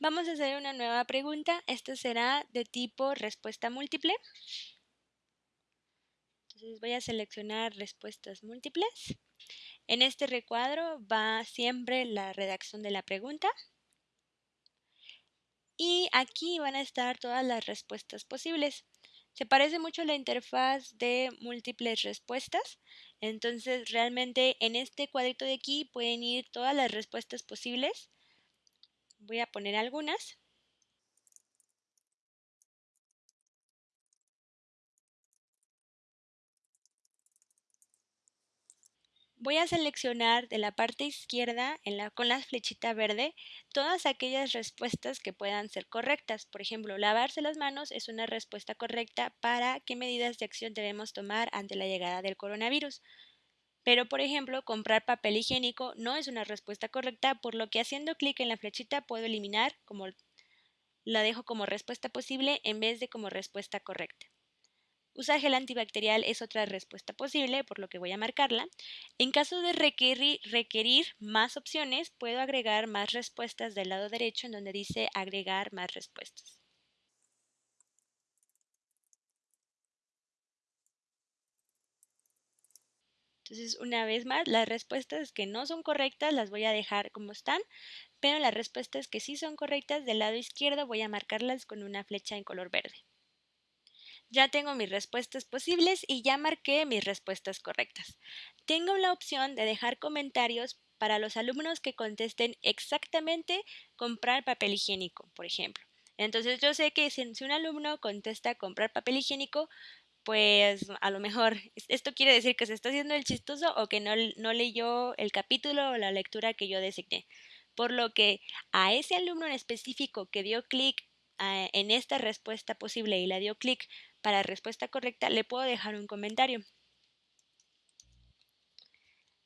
Vamos a hacer una nueva pregunta. Esta será de tipo respuesta múltiple. Entonces voy a seleccionar respuestas múltiples. En este recuadro va siempre la redacción de la pregunta. Y aquí van a estar todas las respuestas posibles. Se parece mucho a la interfaz de múltiples respuestas. Entonces realmente en este cuadrito de aquí pueden ir todas las respuestas posibles. Voy a poner algunas. Voy a seleccionar de la parte izquierda con la flechita verde todas aquellas respuestas que puedan ser correctas. Por ejemplo, lavarse las manos es una respuesta correcta para qué medidas de acción debemos tomar ante la llegada del coronavirus. Pero, por ejemplo, comprar papel higiénico no es una respuesta correcta, por lo que haciendo clic en la flechita puedo eliminar como la dejo como respuesta posible en vez de como respuesta correcta. Usar gel antibacterial es otra respuesta posible, por lo que voy a marcarla. En caso de requerir, requerir, más opciones, puedo agregar más respuestas del lado derecho en donde dice agregar más respuestas. Entonces, una vez más, las respuestas que no son correctas las voy a dejar como están, pero las respuestas que sí son correctas del lado izquierdo voy a marcarlas con una flecha en color verde. Ya tengo mis respuestas posibles y ya marqué mis respuestas correctas. Tengo la opción de dejar comentarios para los alumnos que contesten exactamente comprar papel higiénico, por ejemplo. Entonces yo sé que si un alumno contesta comprar papel higiénico, pues a lo mejor esto quiere decir que se está haciendo el chistoso o que no, leyó el capítulo o la lectura que yo designé. Por lo que a ese alumno en específico que dio clic ah, en esta respuesta posible y la dio clic para respuesta correcta, le puedo dejar un comentario.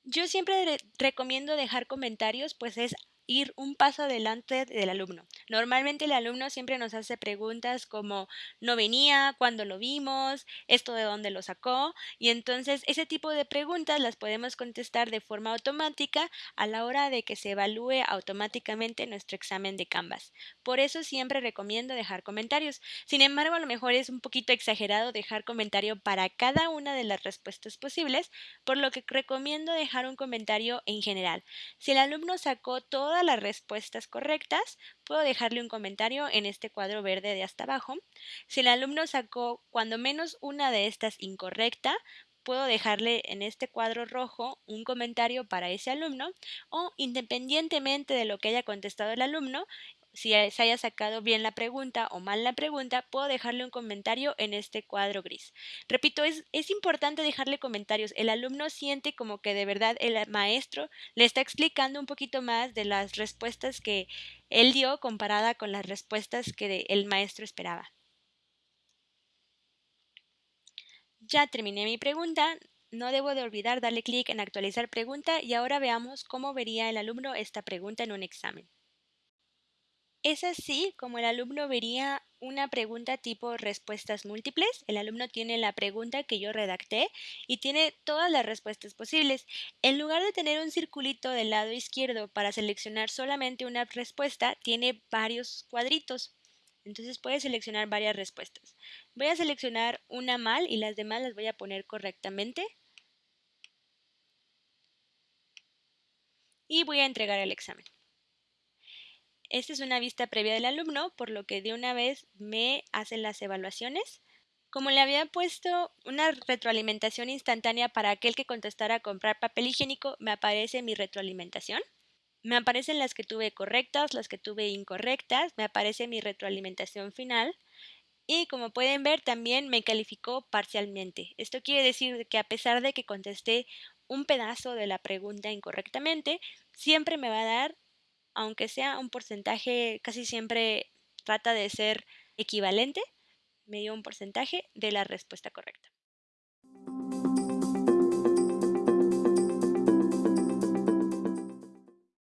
Yo siempre recomiendo dejar comentarios, pues es ir un paso adelante del alumno. Normalmente el alumno siempre nos hace preguntas como no venía, cuándo lo vimos, esto de dónde lo sacó y entonces ese tipo de preguntas las podemos contestar de forma automática a la hora de que se evalúe automáticamente nuestro examen de Canvas. Por eso siempre recomiendo dejar comentarios. Sin embargo, a lo mejor es un poquito exagerado dejar comentario para cada una de las respuestas posibles, por lo que recomiendo dejar un comentario en general. Si el alumno sacó todo todas las respuestas correctas, puedo dejarle un comentario en este cuadro verde de hasta abajo. Si el alumno sacó cuando menos una de estas incorrecta, puedo dejarle en este cuadro rojo un comentario para ese alumno o independientemente de lo que haya contestado el alumno, si se haya sacado bien la pregunta o mal la pregunta, puedo dejarle un comentario en este cuadro gris. Repito, es, importante dejarle comentarios. El alumno siente como que de verdad el maestro le está explicando un poquito más de las respuestas que él dio comparada con las respuestas que el maestro esperaba. Ya terminé mi pregunta. No debo de olvidar darle clic en actualizar pregunta y ahora veamos cómo vería el alumno esta pregunta en un examen. Es así como el alumno vería una pregunta tipo respuestas múltiples. El alumno tiene la pregunta que yo redacté y tiene todas las respuestas posibles. En lugar de tener un circulito del lado izquierdo para seleccionar solamente una respuesta, tiene varios cuadritos. Entonces puede seleccionar varias respuestas. Voy a seleccionar una mal y las demás las voy a poner correctamente. Y voy a entregar el examen. Esta es una vista previa del alumno, por lo que de una vez me hacen las evaluaciones. Como le había puesto una retroalimentación instantánea para aquel que contestara comprar papel higiénico, me aparece mi retroalimentación. Me aparecen las que tuve correctas, las que tuve incorrectas, me aparece mi retroalimentación final y como pueden ver también me calificó parcialmente. Esto quiere decir que a pesar de que contesté un pedazo de la pregunta incorrectamente, siempre me va a dar aunque sea un porcentaje, casi siempre trata de ser equivalente, me dio un porcentaje de la respuesta correcta.